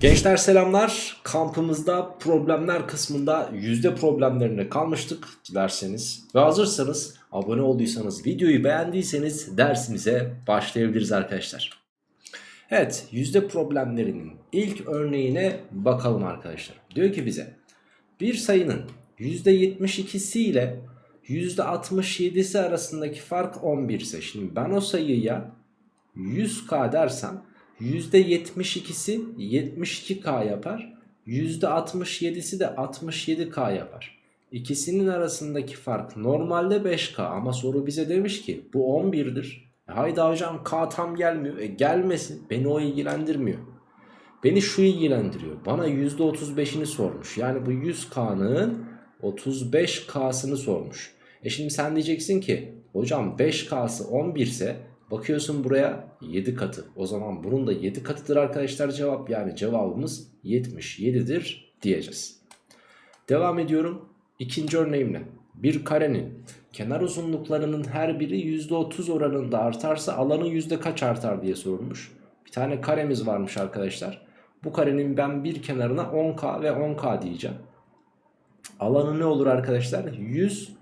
Gençler selamlar. Kampımızda problemler kısmında yüzde problemlerine kalmıştık dilerseniz. Ve hazırsanız abone olduysanız videoyu beğendiyseniz dersimize başlayabiliriz arkadaşlar. Evet yüzde problemlerinin ilk örneğine bakalım arkadaşlar. Diyor ki bize bir sayının yüzde 72'si ile yüzde 67'si arasındaki fark 11 ise şimdi ben o sayıya 100k dersem %72'si 72k yapar. %67'si de 67k yapar. İkisinin arasındaki fark normalde 5k ama soru bize demiş ki bu 11'dir. E haydi hocam k tam gelmiyor. E gelmesin beni o ilgilendirmiyor. Beni şu ilgilendiriyor. Bana %35'ini sormuş. Yani bu 100k'nın 35k'sını sormuş. E şimdi sen diyeceksin ki hocam 5k'sı 11 ise Bakıyorsun buraya 7 katı. O zaman bunun da 7 katıdır arkadaşlar cevap. Yani cevabımız 77'dir diyeceğiz. Devam ediyorum. İkinci örneğimle. Bir karenin kenar uzunluklarının her biri %30 oranında artarsa alanı yüzde kaç artar diye sorulmuş. Bir tane karemiz varmış arkadaşlar. Bu karenin ben bir kenarına 10k ve 10k diyeceğim. Alanı ne olur arkadaşlar? 100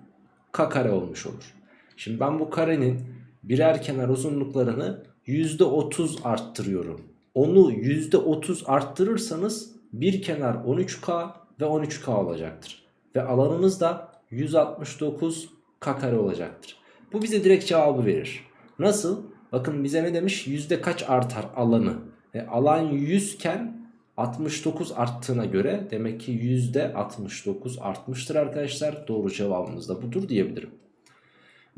k kare olmuş olur. Şimdi ben bu karenin birer kenar uzunluklarını %30 arttırıyorum. Onu %30 arttırırsanız bir kenar 13K ve 13K olacaktır. Ve alanımız da 169 K kare olacaktır. Bu bize direkt cevabı verir. Nasıl? Bakın bize ne demiş? Yüzde kaç artar alanı? E, alan 100 iken 69 arttığına göre demek ki yüzde 69 artmıştır arkadaşlar. Doğru cevabımız da budur diyebilirim.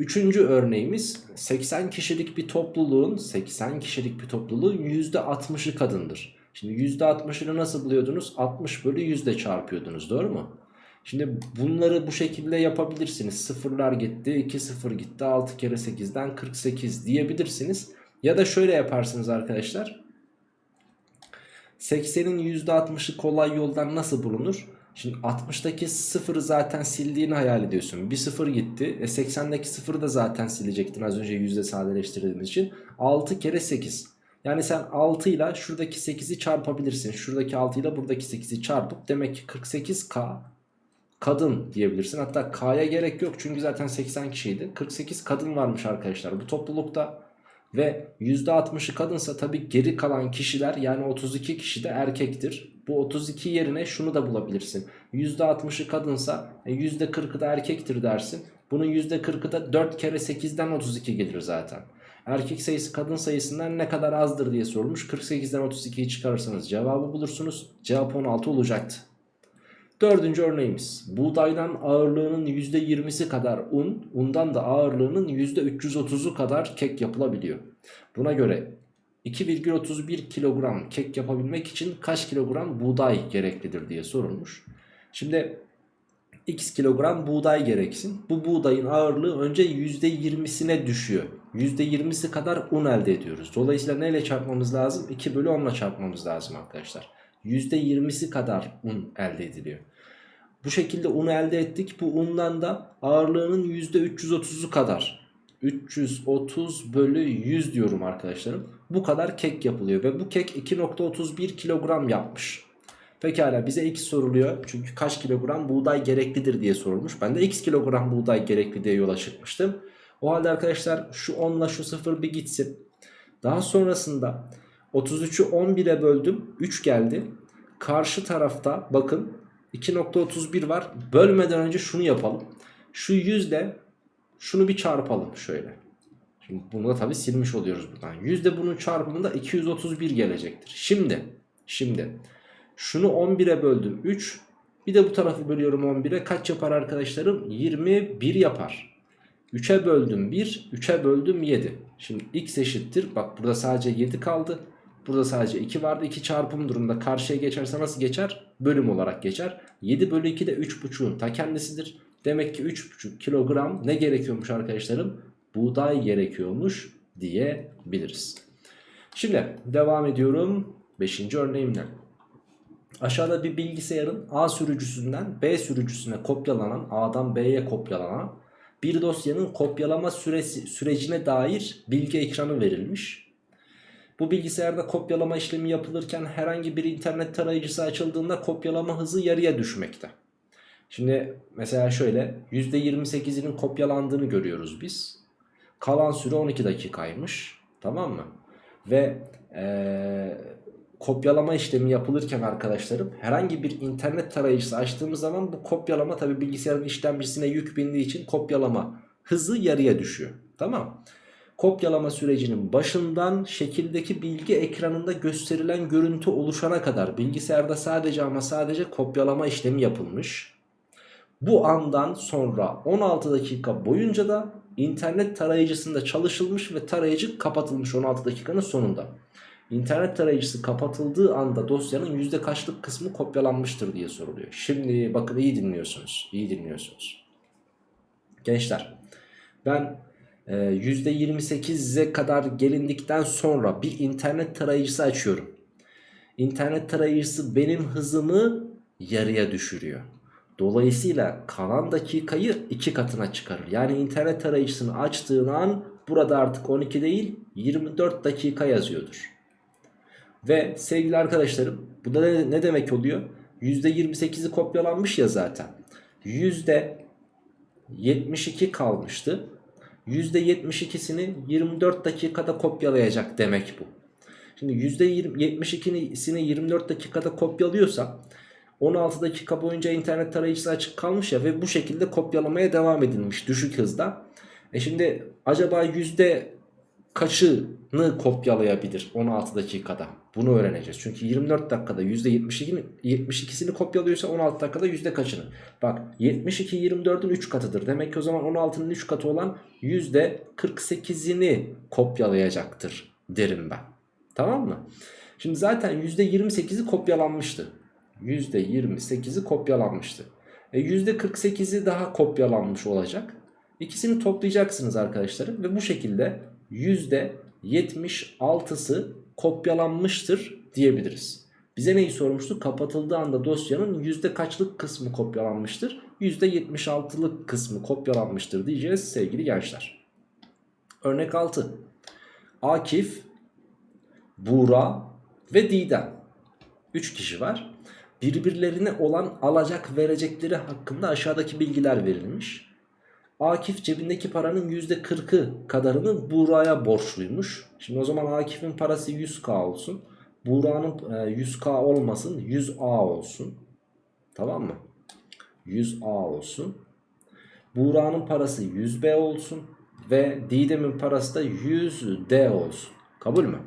Üçüncü örneğimiz 80 kişilik bir topluluğun 80 kişilik bir topluluğun %60'ı kadındır. Şimdi %60'ını nasıl buluyordunuz? 60 bölü yüzde çarpıyordunuz doğru mu? Şimdi bunları bu şekilde yapabilirsiniz. Sıfırlar gitti 2 sıfır gitti 6 kere 8'den 48 diyebilirsiniz. Ya da şöyle yaparsınız arkadaşlar. 80'in %60'ı kolay yoldan nasıl bulunur? Şimdi 60'daki sıfırı zaten sildiğini hayal ediyorsun. Bir sıfır gitti. E 80'deki sıfırı da zaten silecektin az önce yüzde sadeleştirdiğimiz için. 6 kere 8. Yani sen 6 ile şuradaki 8'i çarpabilirsin. Şuradaki 6 ile buradaki 8'i çarpıp demek ki 48K kadın diyebilirsin. Hatta K'ya gerek yok çünkü zaten 80 kişiydi. 48 kadın varmış arkadaşlar bu toplulukta. Ve %60'ı kadınsa tabii geri kalan kişiler yani 32 kişi de erkektir. Bu 32 yerine şunu da bulabilirsin. %60'ı kadınsa %40'ı e, da erkektir dersin. Bunun %40'ı da 4 kere 8'den 32 gelir zaten. Erkek sayısı kadın sayısından ne kadar azdır diye sorulmuş. 48'den 32'yi çıkarırsanız cevabı bulursunuz. Cevap 16 olacaktı. Dördüncü örneğimiz. Buğdaydan ağırlığının %20'si kadar un, undan da ağırlığının %330'u kadar kek yapılabiliyor. Buna göre 2,31 kilogram kek yapabilmek için kaç kilogram buğday gereklidir diye sorulmuş. Şimdi x kilogram buğday gereksin. Bu buğdayın ağırlığı önce %20'sine düşüyor. %20'si kadar un elde ediyoruz. Dolayısıyla neyle çarpmamız lazım? 2 bölü 10 ile çarpmamız lazım arkadaşlar. %20'si kadar un elde ediliyor. Bu şekilde unu elde ettik. Bu undan da ağırlığının %330'u kadar 330 bölü 100 diyorum arkadaşlarım. Bu kadar kek yapılıyor ve bu kek 2.31 kilogram yapmış. Pekala bize x soruluyor. Çünkü kaç kilogram buğday gereklidir diye sorulmuş. Ben de x kilogram buğday gerekli diye yola çıkmıştım. O halde arkadaşlar şu 10 ile şu 0 bir gitsin. Daha sonrasında 33'ü 11'e böldüm. 3 geldi. Karşı tarafta bakın 2.31 var. Bölmeden önce şunu yapalım. Şu yüzde şunu bir çarpalım şöyle. Şimdi bunu da tabi silmiş oluyoruz buradan. Yüzde bunun çarpımında 231 gelecektir. Şimdi, şimdi şunu 11'e böldüm 3. Bir de bu tarafı bölüyorum 11'e. Kaç yapar arkadaşlarım? 21 yapar. 3'e böldüm 1, 3'e böldüm 7. Şimdi x eşittir. Bak burada sadece 7 kaldı. Burada sadece 2 vardı. 2 çarpım durumda karşıya geçerse nasıl geçer? Bölüm olarak geçer. 7 bölü 2 de 3,5'un ta kendisidir. Demek ki 3,5 kilogram ne gerekiyormuş arkadaşlarım? Buğday gerekiyormuş diyebiliriz. Şimdi devam ediyorum 5. örneğimle. Aşağıda bir bilgisayarın A sürücüsünden B sürücüsüne kopyalanan A'dan B'ye kopyalanan bir dosyanın kopyalama süresi, sürecine dair bilgi ekranı verilmiş. Bu bilgisayarda kopyalama işlemi yapılırken herhangi bir internet tarayıcısı açıldığında kopyalama hızı yarıya düşmekte. Şimdi mesela şöyle %28'inin kopyalandığını görüyoruz biz. Kalan süre 12 dakikaymış. Tamam mı? Ve ee, kopyalama işlemi yapılırken arkadaşlarım herhangi bir internet tarayıcısı açtığımız zaman bu kopyalama tabi bilgisayarın işlemcisine yük bindiği için kopyalama hızı yarıya düşüyor. Tamam Kopyalama sürecinin başından şekildeki bilgi ekranında gösterilen görüntü oluşana kadar bilgisayarda sadece ama sadece kopyalama işlemi yapılmış. Bu andan sonra 16 dakika boyunca da internet tarayıcısında çalışılmış ve tarayıcı kapatılmış 16 dakikanın sonunda. İnternet tarayıcısı kapatıldığı anda dosyanın yüzde kaçlık kısmı kopyalanmıştır diye soruluyor. Şimdi bakın iyi dinliyorsunuz. iyi dinliyorsunuz. Gençler ben %28'e kadar gelindikten sonra bir internet tarayıcısı açıyorum. İnternet tarayıcısı benim hızımı yarıya düşürüyor. Dolayısıyla kalan dakikayı iki katına çıkarır. Yani internet tarayıcısını açtığın an burada artık 12 değil 24 dakika yazıyordur. Ve sevgili arkadaşlarım bu da ne, ne demek oluyor? %28'i kopyalanmış ya zaten. %72 kalmıştı. %72'sini 24 dakikada kopyalayacak demek bu. Şimdi %72'sini 24 dakikada kopyalıyorsa 16 dakika boyunca internet tarayıcısı açık kalmış ya ve bu şekilde kopyalamaya devam edilmiş düşük hızda. E şimdi acaba yüzde kaçını kopyalayabilir 16 dakikada? Bunu öğreneceğiz. Çünkü 24 dakikada %72'sini 72'sini kopyalıyorsa 16 dakikada yüzde kaçını? Bak 72 24'ün 3 katıdır. Demek ki o zaman 16'nın 3 katı olan %48'ini kopyalayacaktır derim ben. Tamam mı? Şimdi zaten %28'i kopyalanmıştı. %28'i kopyalanmıştı. E %48'i daha kopyalanmış olacak. İkisini toplayacaksınız arkadaşlarım ve bu şekilde %76'sı kopyalanmıştır diyebiliriz. Bize neyi sormuştu? Kapatıldığı anda dosyanın yüzde kaçlık kısmı kopyalanmıştır? %76'lık kısmı kopyalanmıştır diyeceğiz sevgili gençler. Örnek 6. Akif, Buğra ve Didem. 3 kişi var. Birbirlerine olan alacak verecekleri hakkında aşağıdaki bilgiler verilmiş. Akif cebindeki paranın %40'ı kadarını Buğra'ya borçluymuş. Şimdi o zaman Akif'in parası 100k olsun. Buğra'nın 100k olmasın 100a olsun. Tamam mı? 100a olsun. Buğra'nın parası 100b olsun. Ve Didem'in parası da 100d olsun. Kabul mü?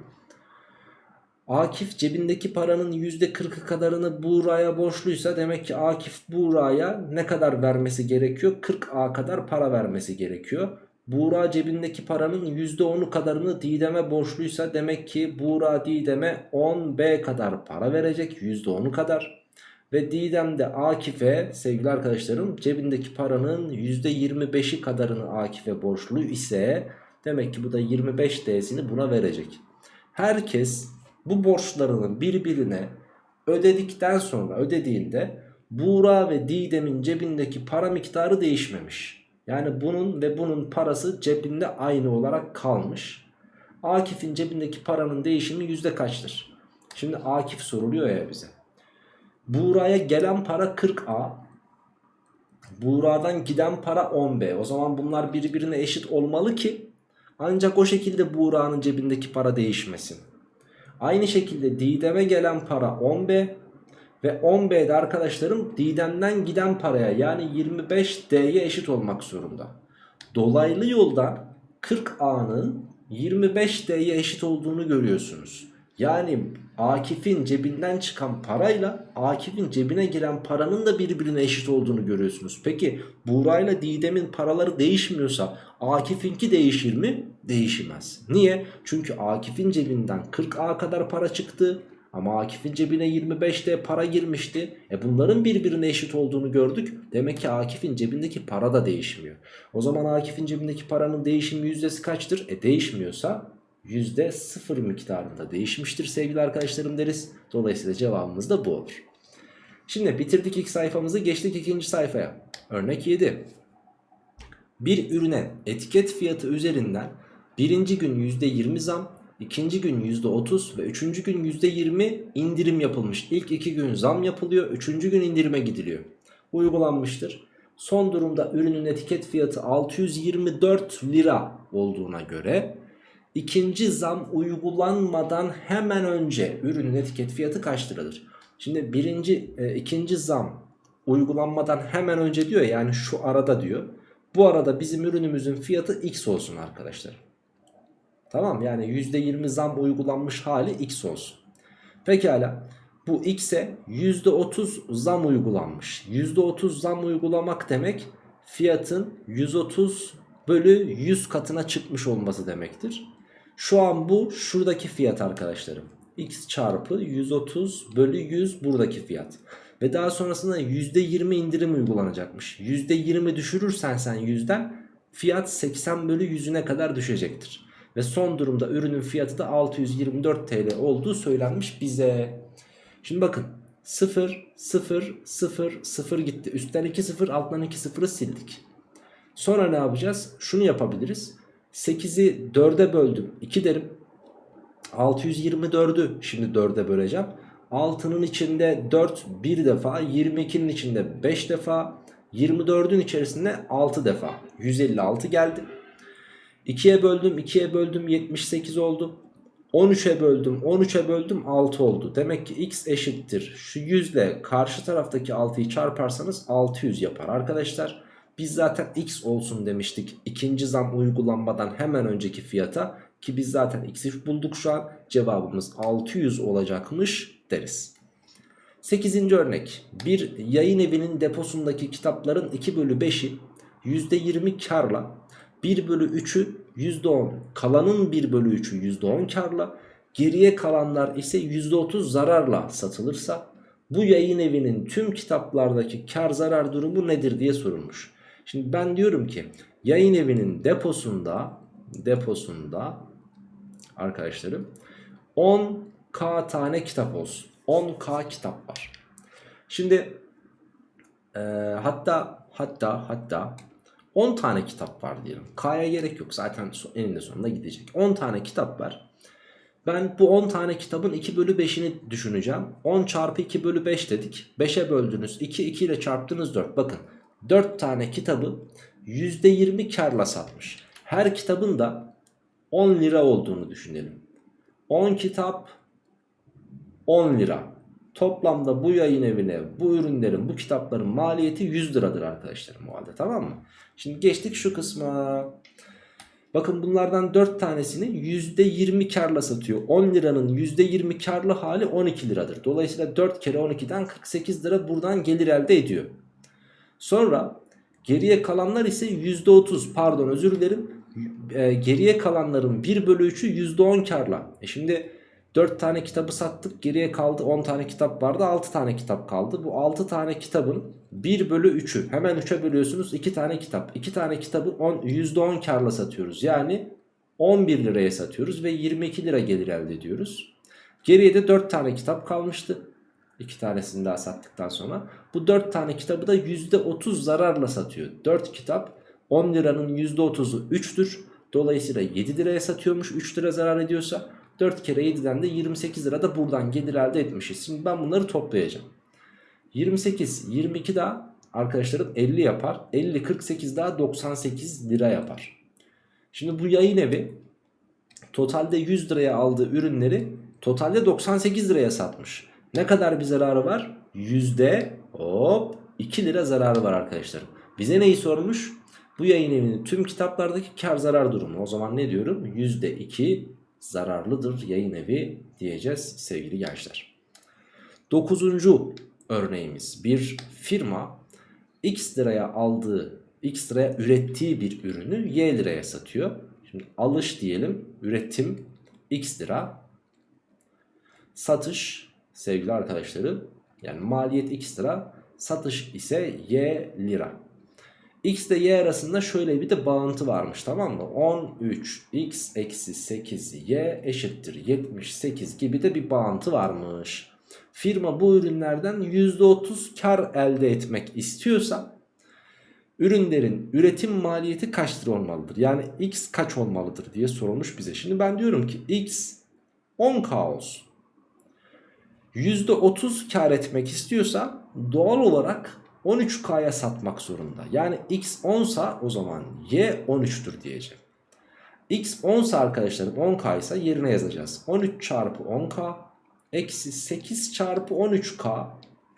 Akif cebindeki paranın %40'ı kadarını Buğra'ya borçluysa demek ki Akif Buğra'ya ne kadar vermesi gerekiyor? 40A kadar para vermesi gerekiyor. Buğra cebindeki paranın %10'u kadarını Didem'e borçluysa demek ki Buğra Didem'e 10B kadar para verecek %10'u kadar. Ve Didem de Akif'e sevgili arkadaşlarım cebindeki paranın %25'i kadarını Akif'e borçlu ise demek ki bu da 25D'sini buna verecek. Herkes bu borçlarını birbirine ödedikten sonra ödediğinde Buğra ve Didem'in cebindeki para miktarı değişmemiş. Yani bunun ve bunun parası cebinde aynı olarak kalmış. Akif'in cebindeki paranın değişimi yüzde kaçtır? Şimdi Akif soruluyor ya bize. Buğra'ya gelen para 40A. Buğra'dan giden para 10B. O zaman bunlar birbirine eşit olmalı ki ancak o şekilde Buğra'nın cebindeki para değişmesin. Aynı şekilde Didem'e gelen para 10B ve 10B'de arkadaşlarım Didem'den giden paraya yani 25D'ye eşit olmak zorunda. Dolaylı yoldan 40A'nın 25D'ye eşit olduğunu görüyorsunuz. Yani Akif'in cebinden çıkan parayla Akif'in cebine giren paranın da birbirine eşit olduğunu görüyorsunuz. Peki Buğra ile Didem'in paraları değişmiyorsa Akif'inki değişir mi? Değişmez. Niye? Çünkü Akif'in cebinden 40A kadar para çıktı. Ama Akif'in cebine 25'te para girmişti. E bunların birbirine eşit olduğunu gördük. Demek ki Akif'in cebindeki para da değişmiyor. O zaman Akif'in cebindeki paranın değişim yüzdesi kaçtır? E değişmiyorsa %0 miktarında değişmiştir sevgili arkadaşlarım deriz. Dolayısıyla cevabımız da bu olur. Şimdi bitirdik ilk sayfamızı geçtik ikinci sayfaya. Örnek 7. Bir ürüne etiket fiyatı üzerinden birinci gün %20 zam, ikinci gün %30 ve üçüncü gün %20 indirim yapılmış. İlk iki gün zam yapılıyor. Üçüncü gün indirime gidiliyor. Uygulanmıştır. Son durumda ürünün etiket fiyatı 624 lira olduğuna göre ikinci zam uygulanmadan hemen önce ürünün etiket fiyatı kaç liradır? Şimdi birinci, e, ikinci zam uygulanmadan hemen önce diyor yani şu arada diyor. Bu arada bizim ürünümüzün fiyatı x olsun arkadaşlar. Tamam yani %20 zam uygulanmış hali x olsun. Pekala bu x'e %30 zam uygulanmış. %30 zam uygulamak demek fiyatın 130 bölü 100 katına çıkmış olması demektir. Şu an bu şuradaki fiyat arkadaşlarım. x çarpı 130 bölü 100 buradaki fiyat. Ve daha sonrasında %20 indirim uygulanacakmış. %20 düşürürsen sen yüzden fiyat 80 bölü 100'üne kadar düşecektir. Ve son durumda ürünün fiyatı da 624 TL olduğu söylenmiş bize. Şimdi bakın 0 0 0 0 gitti. Üstten 2 0 alttan 2 0'ı sildik. Sonra ne yapacağız? Şunu yapabiliriz. 8'i 4'e böldüm 2 derim. 624'ü şimdi 4'e böleceğim. 6'nın içinde 4 bir defa 22'nin içinde 5 defa 24'ün içerisinde 6 defa 156 geldi. 2'ye böldüm 2'ye böldüm 78 oldu. 13'e böldüm 13'e böldüm 6 oldu. Demek ki x eşittir. Şu 100 ile karşı taraftaki 6'yı çarparsanız 600 yapar arkadaşlar. Biz zaten x olsun demiştik ikinci zam uygulanmadan hemen önceki fiyata. Ki biz zaten x'i bulduk şu an. Cevabımız 600 olacakmış deriz. 8. örnek. Bir yayın evinin deposundaki kitapların 2 bölü 5'i %20 karla 1 bölü 3'ü %10 kalanın 1 bölü 3'ü %10 karla geriye kalanlar ise %30 zararla satılırsa bu yayın evinin tüm kitaplardaki kar zarar durumu nedir diye sorulmuş. Şimdi ben diyorum ki yayın evinin deposunda deposunda arkadaşlarım 10k tane kitap olsun. 10k kitap var. Şimdi e, hatta hatta hatta 10 tane kitap var diyelim. K'ya gerek yok zaten eninde sonunda gidecek. 10 tane kitap var. Ben bu 10 tane kitabın 2 bölü 5'ini düşüneceğim. 10 çarpı 2 bölü 5 dedik. 5'e böldünüz. 2, 2 ile çarptınız 4. Bakın 4 tane kitabı %20 karla satmış. Her kitabın da 10 lira olduğunu düşünelim. 10 kitap 10 lira. Toplamda bu yayın evine bu ürünlerin bu kitapların maliyeti 100 liradır arkadaşlarım o halde tamam mı? Şimdi geçtik şu kısma. Bakın bunlardan 4 tanesini %20 karla satıyor. 10 liranın %20 karlı hali 12 liradır. Dolayısıyla 4 kere 12'den 48 lira buradan gelir elde ediyor. Sonra geriye kalanlar ise %30 pardon özür dilerim. E, geriye kalanların 1 bölü 3'ü %10 karla. E şimdi 4 tane kitabı sattık geriye kaldı 10 tane kitap vardı 6 tane kitap kaldı. Bu 6 tane kitabın 1 bölü 3'ü hemen 3'e bölüyorsunuz 2 tane kitap. 2 tane kitabı 10, %10 karla satıyoruz yani 11 liraya satıyoruz ve 22 lira gelir elde ediyoruz. Geriye de 4 tane kitap kalmıştı. 2 tanesini daha sattıktan sonra. Bu 4 tane kitabı da %30 zararla satıyor. 4 kitap 10 liranın %30'u 3'tür. Dolayısıyla 7 liraya satıyormuş 3 lira zarar ediyorsa 4 kere 7'den de 28 lira da buradan gelir elde etmişiz. Şimdi ben bunları toplayacağım. 28, 22 daha arkadaşlarım 50 yapar. 50, 48 daha 98 lira yapar. Şimdi bu yayın evi totalde 100 liraya aldığı ürünleri totalde 98 liraya satmış. Ne kadar bir zararı var? Yüzde hop 2 lira zararı var arkadaşlarım. Bize neyi sormuş? Bu yayın evinin tüm kitaplardaki kar zarar durumu. O zaman ne diyorum? Yüzde 2 zararlıdır yayın evi diyeceğiz sevgili gençler. Dokuzuncu örneğimiz bir firma x liraya aldığı x liraya ürettiği bir ürünü y liraya satıyor. Şimdi alış diyelim üretim x lira satış sevgili arkadaşları yani maliyet x lira satış ise y lira. X ile Y arasında şöyle bir de bağıntı varmış tamam mı? 13 X eksi 8 Y eşittir 78 gibi de bir bağıntı varmış. Firma bu ürünlerden %30 kar elde etmek istiyorsa ürünlerin üretim maliyeti kaç lira olmalıdır? Yani x kaç olmalıdır diye sorulmuş bize. Şimdi ben diyorum ki x 10k olsun. %30 kar etmek istiyorsa doğal olarak 13k'ya satmak zorunda. Yani x 10 sa o zaman y 13'tür diyeceğim. x 10 sa arkadaşlarım 10k ise yerine yazacağız. 13 çarpı 10k eksi 8 çarpı 13k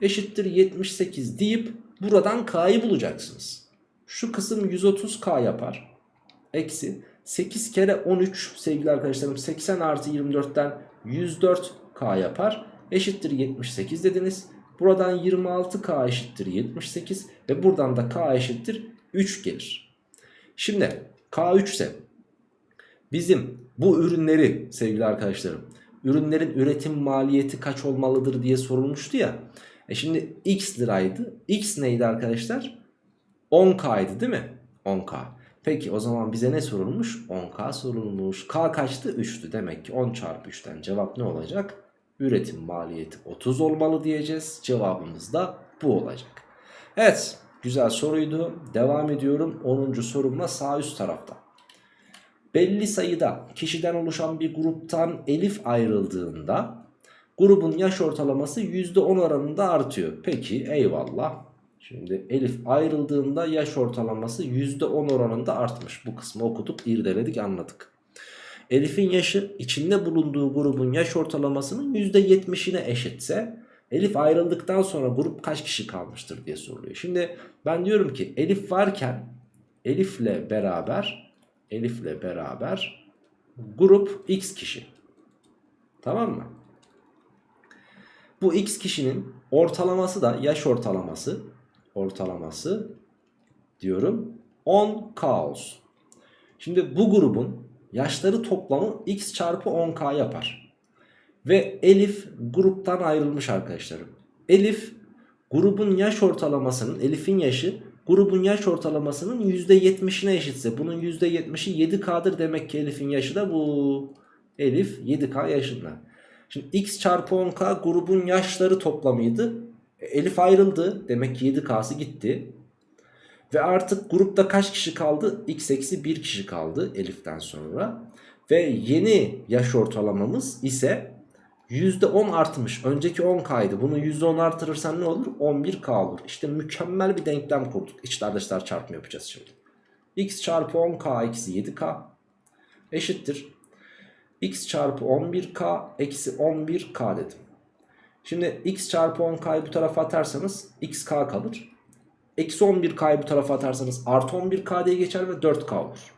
eşittir 78 deyip buradan k'yı bulacaksınız. Şu kısım 130k yapar. Eksi 8 kere 13 sevgili arkadaşlarım 80 artı 24'ten 104k yapar. Eşittir 78 dediniz. Buradan 26k eşittir 78 ve buradan da k eşittir 3 gelir. Şimdi k 3 ise bizim bu ürünleri sevgili arkadaşlarım ürünlerin üretim maliyeti kaç olmalıdır diye sorulmuştu ya. E şimdi x liraydı. X neydi arkadaşlar? 10k'ydı değil mi? 10k. Peki o zaman bize ne sorulmuş? 10k sorulmuş. K kaçtı? 3'tü. Demek ki 10 çarpı 3'ten cevap ne olacak? Üretim maliyeti 30 olmalı diyeceğiz. Cevabımız da bu olacak. Evet güzel soruydu. Devam ediyorum 10. sorumla sağ üst tarafta. Belli sayıda kişiden oluşan bir gruptan Elif ayrıldığında grubun yaş ortalaması %10 oranında artıyor. Peki eyvallah. Şimdi Elif ayrıldığında yaş ortalaması %10 oranında artmış. Bu kısmı okuduk, irdeledik, anladık. Elif'in yaşı içinde bulunduğu grubun yaş ortalamasının %70'ine eşitse Elif ayrıldıktan sonra grup kaç kişi kalmıştır diye soruluyor. Şimdi ben diyorum ki Elif varken Elif'le beraber Elif'le beraber grup X kişi. Tamam mı? Bu X kişinin ortalaması da yaş ortalaması ortalaması diyorum 10K olsun. Şimdi bu grubun yaşları toplamı X çarpı 10K yapar. Ve Elif gruptan ayrılmış arkadaşlarım. Elif grubun yaş ortalamasının Elif'in yaşı grubun yaş ortalamasının %70'ine eşitse bunun %70'i 7K'dır demek ki Elif'in yaşı da bu. Elif 7K yaşında. Şimdi X çarpı 10K grubun yaşları toplamıydı. Elif ayrıldı. Demek ki 7K'sı gitti. Ve artık grupta kaç kişi kaldı? X eksi 1 kişi kaldı Elif'ten sonra. Ve yeni yaş ortalamamız ise %10 artmış. Önceki 10K'ydı. Bunu %10 artırırsan ne olur? 11K olur. İşte mükemmel bir denklem kurduk. İçler dışlar çarpımı yapacağız şimdi. X çarpı 10K eksi 7K eşittir. X çarpı 11K eksi 11K dedim. Şimdi x çarpı 10k'yı bu tarafa atarsanız xk kalır. Eksi 11k'yı bu tarafa atarsanız artı 11k diye geçer ve 4k olur.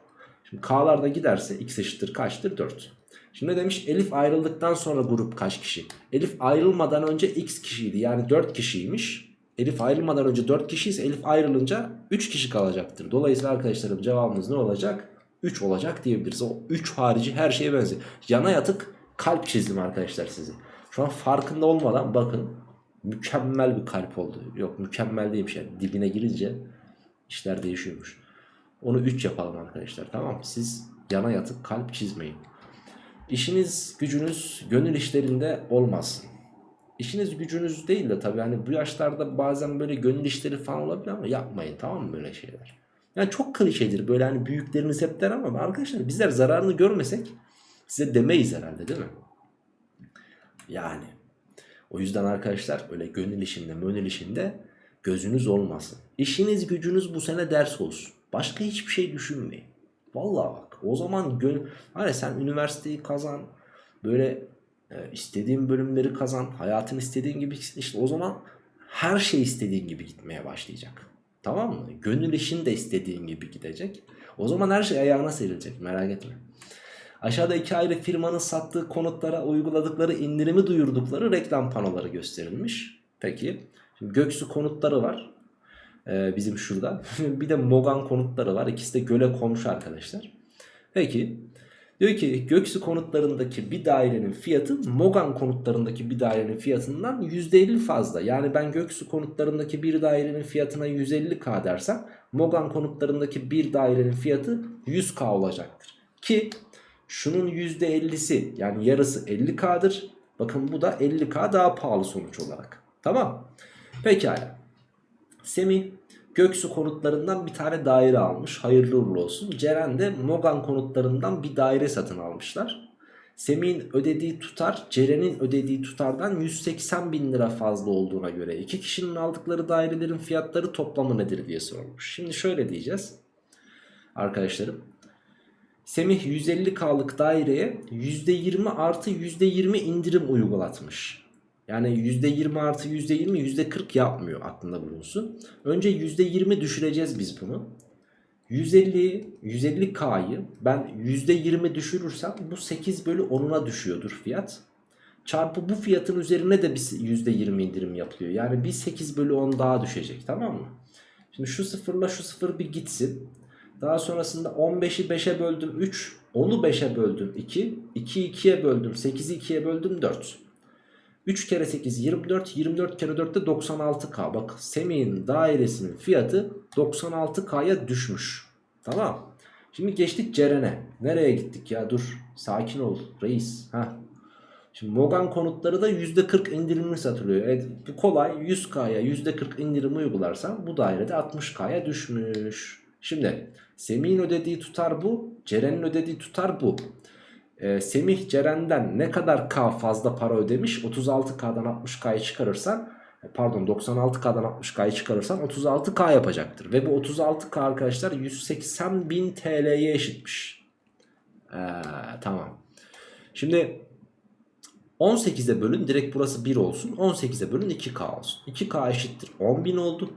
Şimdi k'lar da giderse x eşittir kaçtır? 4. Şimdi ne demiş? Elif ayrıldıktan sonra grup kaç kişi? Elif ayrılmadan önce x kişiydi. Yani 4 kişiymiş. Elif ayrılmadan önce 4 kişi ise Elif ayrılınca 3 kişi kalacaktır. Dolayısıyla arkadaşlarım cevabımız ne olacak? 3 olacak diyebiliriz. O 3 harici her şeye benziyor. Yana yatık kalp çizdim arkadaşlar sizi. Şu an farkında olmadan bakın mükemmel bir kalp oldu. Yok mükemmel değilmiş yani dibine girince işler değişiyormuş. Onu 3 yapalım arkadaşlar tamam mı? Siz yana yatıp kalp çizmeyin. İşiniz gücünüz gönül işlerinde olmasın. İşiniz gücünüz değil de tabii hani bu yaşlarda bazen böyle gönül işleri falan olabilir ama yapmayın tamam mı böyle şeyler. Yani çok klişedir böyle hani büyükleriniz hep der ama arkadaşlar bizler zararını görmesek size demeyiz herhalde değil mi? Yani o yüzden arkadaşlar öyle gönül işinde mönül işinde gözünüz olmasın. İşiniz gücünüz bu sene ders olsun. Başka hiçbir şey düşünmeyin. Vallahi bak o zaman gönül... Hani sen üniversiteyi kazan. Böyle e, istediğin bölümleri kazan. Hayatın istediğin gibi işte o zaman her şey istediğin gibi gitmeye başlayacak. Tamam mı? Gönül işin de istediğin gibi gidecek. O zaman her şey ayağına serilecek merak etme. Aşağıda iki ayrı firmanın sattığı konutlara uyguladıkları indirimi duyurdukları reklam panoları gösterilmiş. Peki. Şimdi Göksu konutları var. Ee, bizim şurada. bir de Mogan konutları var. İkisi de göle komşu arkadaşlar. Peki. Diyor ki Göksu konutlarındaki bir dairenin fiyatı Mogan konutlarındaki bir dairenin fiyatından %50 fazla. Yani ben Göksu konutlarındaki bir dairenin fiyatına 150k dersem Mogan konutlarındaki bir dairenin fiyatı 100k olacaktır. Ki Şunun %50'si yani yarısı 50K'dır. Bakın bu da 50K daha pahalı sonuç olarak. Tamam. Pekala. Semih Göksu konutlarından bir tane daire almış. Hayırlı uğurlu olsun. Ceren de Mogan konutlarından bir daire satın almışlar. Semih'in ödediği tutar Ceren'in ödediği tutardan 180 bin lira fazla olduğuna göre iki kişinin aldıkları dairelerin fiyatları toplamı nedir diye sormuş. Şimdi şöyle diyeceğiz arkadaşlarım. Semih 150K'lık daireye %20 artı %20 indirim uygulatmış. Yani %20 artı %20 %40 yapmıyor aklında bulunsun. Önce %20 düşüreceğiz biz bunu. 150 150K'yı ben %20 düşürürsem bu 8 bölü 10'una düşüyordur fiyat. Çarpı bu fiyatın üzerine de bir %20 indirim yapılıyor. Yani bir 8 bölü 10 daha düşecek tamam mı? Şimdi şu sıfırla şu sıfır bir gitsin. Daha sonrasında 15'i 5'e böldüm 3. 10'u 5'e böldüm 2. 2'yi 2'ye böldüm 8'i 2'ye böldüm 4. 3 kere 8 24. 24 kere 4 de 96K. Bak Semih'in dairesinin fiyatı 96K'ya düşmüş. Tamam. Şimdi geçtik Ceren'e. Nereye gittik ya? Dur. Sakin ol reis. Heh. Şimdi Mogan konutları da %40 indirimli satılıyor. Evet bu kolay 100K'ya %40 indirim uygularsan bu dairede 60K'ya düşmüş. Şimdi Semih'in ödediği tutar bu. Ceren'in ödediği tutar bu. Ee, Semih Ceren'den ne kadar K fazla para ödemiş? 36K'dan 60K'yı çıkarırsan pardon 96K'dan 60K'yı çıkarırsan 36K yapacaktır. Ve bu 36K arkadaşlar 180 bin TL'ye eşitmiş. Ee, tamam. Şimdi 18'e bölün direkt burası 1 olsun. 18'e bölün 2K olsun. 2K eşittir 10.000 oldu.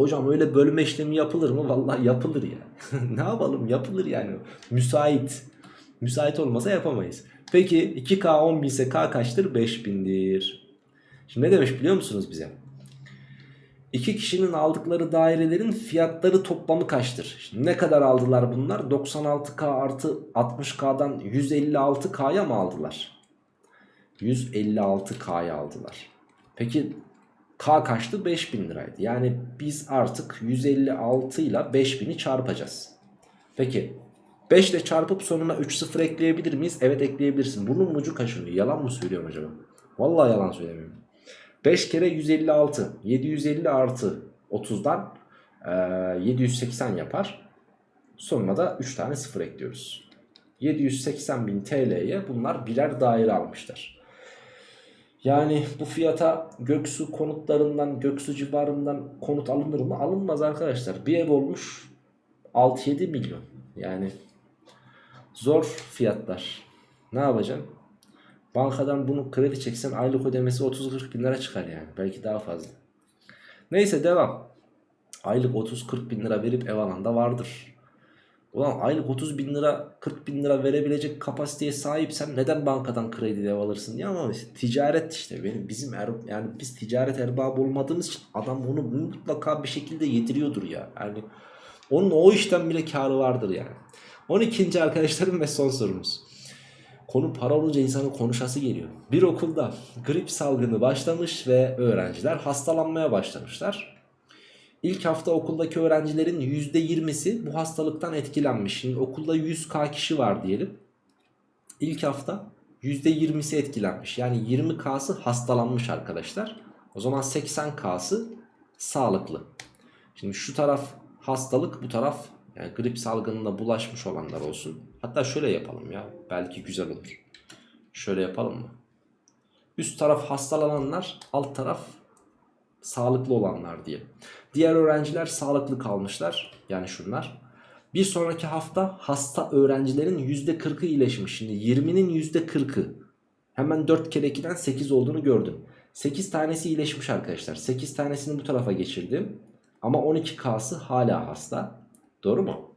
Hocam öyle bölme işlemi yapılır mı? Vallahi yapılır ya. ne yapalım yapılır yani. Müsait. Müsait olmasa yapamayız. Peki 2K 10.000 ise K kaçtır? 5000'dir. Şimdi ne demiş biliyor musunuz bize? İki kişinin aldıkları dairelerin fiyatları toplamı kaçtır? Şimdi ne kadar aldılar bunlar? 96K artı 60K'dan 156K'ya mı aldılar? 156K'ya aldılar. Peki K kaçtı? 5000 liraydı. Yani biz artık 156 ile 5000'i çarpacağız. Peki 5 ile çarpıp sonuna 3 sıfır ekleyebilir miyiz? Evet ekleyebilirsin. Bunun ucu kaçınıyor. Yalan mı söylüyorum acaba? Vallahi yalan söylemiyorum. 5 kere 156. 750 artı 30'dan e, 780 yapar. Sonuna da 3 tane sıfır ekliyoruz. 780 bin TL'ye bunlar birer daire almışlar. Yani bu fiyata Göksu konutlarından, Göksu civarından konut alınır mı? Alınmaz arkadaşlar. Bir ev olmuş 6-7 milyon. Yani zor fiyatlar. Ne yapacaksın? Bankadan bunu kredi çeksen aylık ödemesi 30-40 bin lira çıkar yani. Belki daha fazla. Neyse devam. Aylık 30-40 bin lira verip ev alan da vardır. Ulan aylık 30 bin lira 40 bin lira verebilecek kapasiteye sahipsen neden bankadan kredi ev alırsın diye ama işte ticaret işte benim bizim er, yani biz ticaret erbabı olmadığımız için adam onu mutlaka bir şekilde yediriyordur ya. Yani onun o işten bile karı vardır yani. 12. arkadaşlarım ve son sorumuz. Konu para olunca insanın konuşası geliyor. Bir okulda grip salgını başlamış ve öğrenciler hastalanmaya başlamışlar. İlk hafta okuldaki öğrencilerin %20'si bu hastalıktan etkilenmiş. Şimdi okulda 100k kişi var diyelim. İlk hafta %20'si etkilenmiş. Yani 20k'sı hastalanmış arkadaşlar. O zaman 80k'sı sağlıklı. Şimdi şu taraf hastalık bu taraf yani grip salgınına bulaşmış olanlar olsun. Hatta şöyle yapalım ya. Belki güzel olur. Şöyle yapalım mı? Üst taraf hastalananlar, alt taraf sağlıklı olanlar diye. Diğer öğrenciler sağlıklı kalmışlar. Yani şunlar. Bir sonraki hafta hasta öğrencilerin %40'ı iyileşmiş. Şimdi 20'nin %40'ı. Hemen 4 kere 2'den 8 olduğunu gördüm. 8 tanesi iyileşmiş arkadaşlar. 8 tanesini bu tarafa geçirdim. Ama 12K'sı hala hasta. Doğru mu?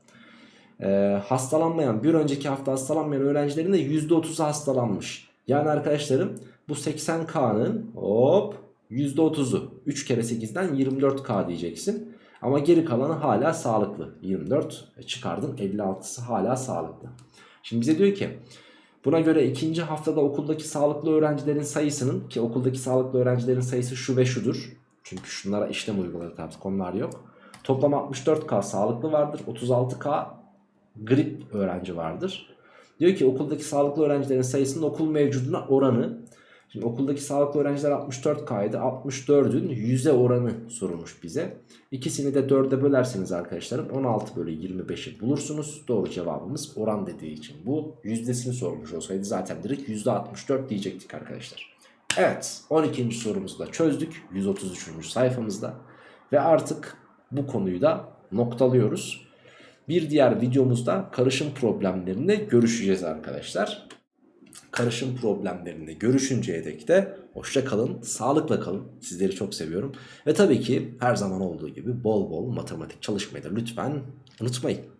Ee, hastalanmayan bir önceki hafta hastalanmayan öğrencilerin de %30'u hastalanmış. Yani arkadaşlarım bu 80K'nın hop %30'u 3 kere 8'den 24K diyeceksin. Ama geri kalanı hala sağlıklı. 24 çıkardın 56'sı hala sağlıklı. Şimdi bize diyor ki buna göre ikinci haftada okuldaki sağlıklı öğrencilerin sayısının ki okuldaki sağlıklı öğrencilerin sayısı şu ve şudur. Çünkü şunlara işlem uyguladık artık konular yok. Toplam 64K sağlıklı vardır. 36K grip öğrenci vardır. Diyor ki okuldaki sağlıklı öğrencilerin sayısının okul mevcuduna oranı. Şimdi okuldaki sağlıklı öğrenciler 64K'ydı. 64'ün yüzde oranı sorulmuş bize. İkisini de 4'e bölerseniz arkadaşlarım 16 bölü 25'i bulursunuz. Doğru cevabımız oran dediği için bu. Yüzdesini sormuş olsaydı zaten direkt %64 diyecektik arkadaşlar. Evet 12. sorumuzu da çözdük 133. sayfamızda. Ve artık bu konuyu da noktalıyoruz. Bir diğer videomuzda karışım problemlerinde görüşeceğiz arkadaşlar. Karışım problemlerinde görüşünceye dek de hoşça kalın, sağlıkla kalın. Sizleri çok seviyorum. Ve tabii ki her zaman olduğu gibi bol bol matematik çalışmayı da lütfen unutmayın.